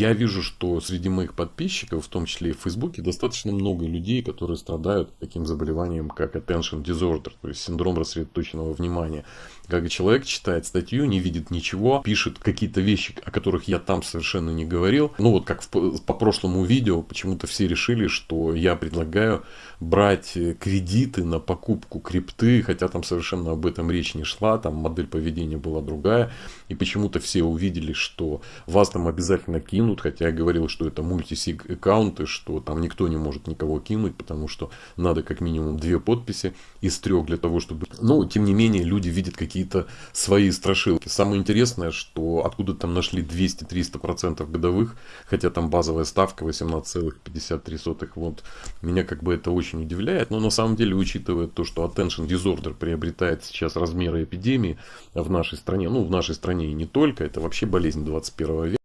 Я вижу, что среди моих подписчиков, в том числе и в Фейсбуке, достаточно много людей, которые страдают таким заболеванием, как attention disorder, то есть синдром рассредоточенного внимания. Как человек читает статью, не видит ничего, пишет какие-то вещи, о которых я там совершенно не говорил. Ну вот как в, по прошлому видео, почему-то все решили, что я предлагаю брать кредиты на покупку крипты, хотя там совершенно об этом речь не шла, там модель поведения была другая. И почему-то все увидели, что вас там обязательно кинут, хотя я говорил, что это мультисиг аккаунты, что там никто не может никого кинуть, потому что надо как минимум две подписи из трех для того, чтобы... Но, тем не менее, люди видят какие-то свои страшилки. Самое интересное, что откуда там нашли 200-300% годовых, хотя там базовая ставка 18,53. Вот меня как бы это очень удивляет. Но на самом деле, учитывая то, что attention disorder приобретает сейчас размеры эпидемии в нашей стране, ну в нашей стране и не только, это вообще болезнь 21 века.